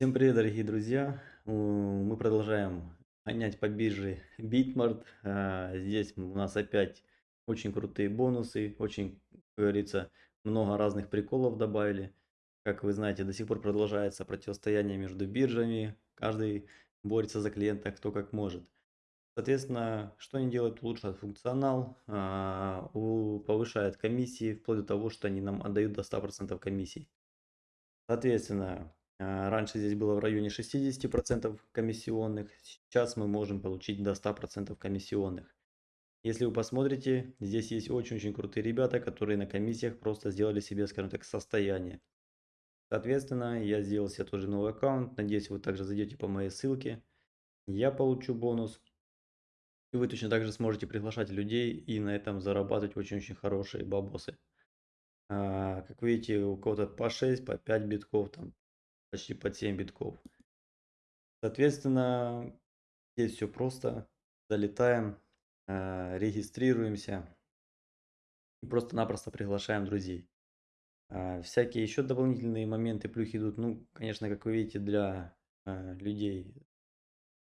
Всем привет, дорогие друзья! Мы продолжаем гонять по бирже Bitmart. Здесь у нас опять очень крутые бонусы, очень, как говорится, много разных приколов добавили. Как вы знаете, до сих пор продолжается противостояние между биржами. Каждый борется за клиента, кто как может. Соответственно, что они делают? Улучшают функционал, а, повышают комиссии, вплоть до того, что они нам отдают до 100% комиссий. Соответственно, раньше здесь было в районе 60% комиссионных, сейчас мы можем получить до 100% комиссионных. Если вы посмотрите, здесь есть очень-очень крутые ребята, которые на комиссиях просто сделали себе, скажем так, состояние. Соответственно, я сделал себе тоже новый аккаунт, надеюсь вы также зайдете по моей ссылке. Я получу бонус. И вы точно так же сможете приглашать людей и на этом зарабатывать очень-очень хорошие бабосы. А, как видите, у кого-то по 6, по 5 битков, там почти под 7 битков. Соответственно, здесь все просто. Залетаем, э, регистрируемся и просто-напросто приглашаем друзей. Э, всякие еще дополнительные моменты, плюхи идут, ну, конечно, как вы видите, для э, людей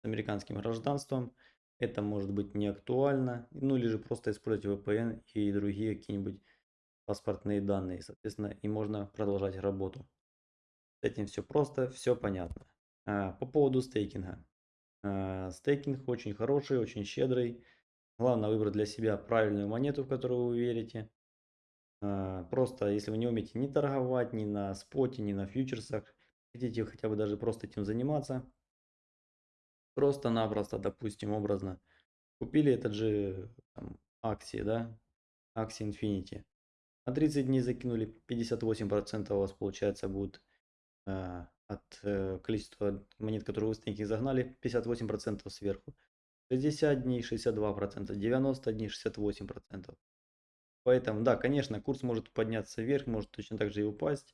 с американским гражданством это может быть не актуально, ну или же просто использовать VPN и другие какие-нибудь паспортные данные, соответственно, и можно продолжать работу. С этим все просто, все понятно. А, по поводу стейкинга. А, стейкинг очень хороший, очень щедрый. Главное выбрать для себя правильную монету, в которую вы верите. А, просто, если вы не умеете ни торговать, ни на споте, ни на фьючерсах, хотите хотя бы даже просто этим заниматься, просто-напросто, допустим, образно, купили этот же там, акции, да, акции Infinity. На 30 дней закинули, 58% у вас получается будет от э, количества монет, которые вы в стейкинг загнали, 58% сверху. 60 дней 62%, 90 дней 68%. Поэтому, да, конечно, курс может подняться вверх, может точно так же и упасть.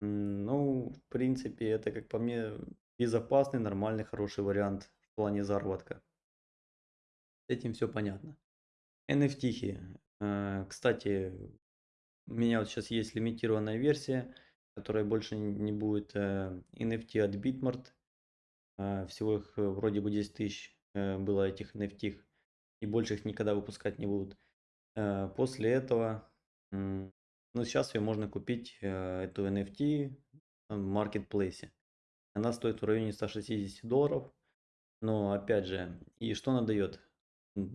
Ну, в принципе, это, как по мне, безопасный, нормальный, хороший вариант в плане заработка. С этим все понятно. NFT. Э, кстати, у меня вот сейчас есть лимитированная версия которая больше не будет NFT э, от Bitmart. А, всего их э, вроде бы 10 тысяч э, было этих NFT, и больше их никогда выпускать не будут. После этого, ну сейчас ее можно купить, эту NFT в маркетплейсе. Она стоит в районе 160 долларов. Но опять же, и что она дает?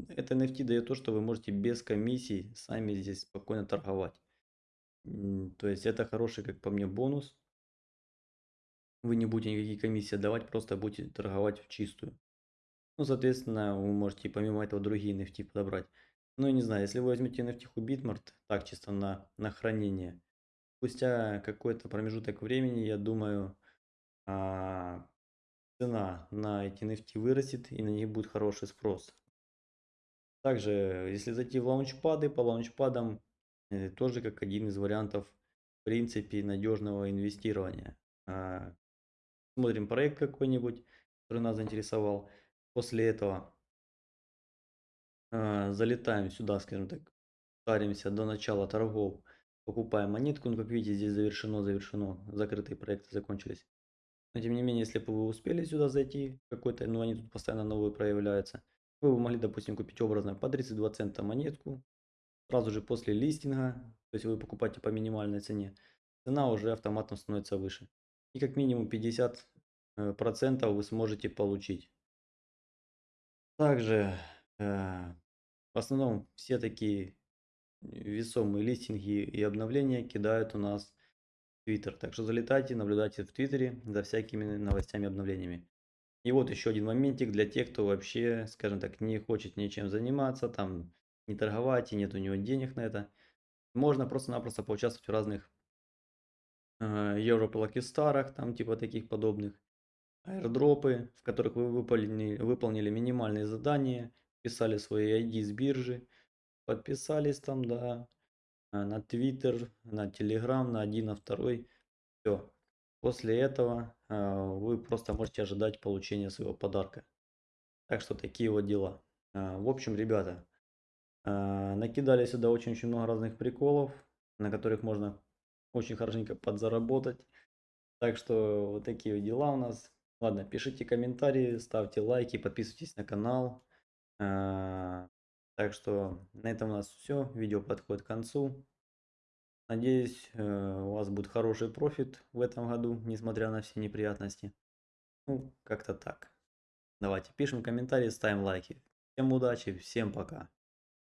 Это NFT дает то, что вы можете без комиссий сами здесь спокойно торговать. То есть это хороший, как по мне, бонус. Вы не будете никакие комиссии давать, просто будете торговать в чистую. Ну, соответственно, вы можете помимо этого другие NFT подобрать. Ну, не знаю, если вы возьмете NFT у Bitmart, так чисто на, на хранение, спустя какой-то промежуток времени, я думаю, а, цена на эти NFT вырастет и на них будет хороший спрос. Также, если зайти в лаунчпады, по лаунчпадам тоже как один из вариантов, в принципе, надежного инвестирования. А, смотрим проект какой-нибудь, который нас заинтересовал. После этого а, залетаем сюда, скажем так, старимся до начала торгов, покупаем монетку. Ну, как видите, здесь завершено, завершено, закрытые проекты закончились. Но тем не менее, если бы вы успели сюда зайти, какой-то, ну они тут постоянно новые проявляются, вы бы могли, допустим, купить образно по 32 цента монетку, сразу же после листинга, то есть вы покупаете по минимальной цене, цена уже автоматом становится выше. И как минимум 50% э, вы сможете получить. Также э, в основном все такие весомые листинги и обновления кидают у нас в Twitter. Так что залетайте, наблюдайте в Твиттере за всякими новостями и обновлениями. И вот еще один моментик для тех, кто вообще, скажем так, не хочет ничем заниматься, там не торговать, и нет у него денег на это. Можно просто-напросто поучаствовать в разных э, Европа там типа таких подобных. Аирдропы, в которых вы выполнили, выполнили минимальные задания, писали свои ID с биржи, подписались там, да, э, на Twitter, на Telegram, на один, на второй. Все. После этого э, вы просто можете ожидать получения своего подарка. Так что такие вот дела. Э, в общем, ребята, накидали сюда очень-очень много разных приколов, на которых можно очень хорошенько подзаработать. Так что вот такие дела у нас. Ладно, пишите комментарии, ставьте лайки, подписывайтесь на канал. А, Так что на этом у нас все. Видео подходит к концу. Надеюсь, э, у вас будет хороший профит в этом году, несмотря на все неприятности. Ну, как-то так. Давайте пишем комментарии, ставим лайки. Всем удачи, всем пока.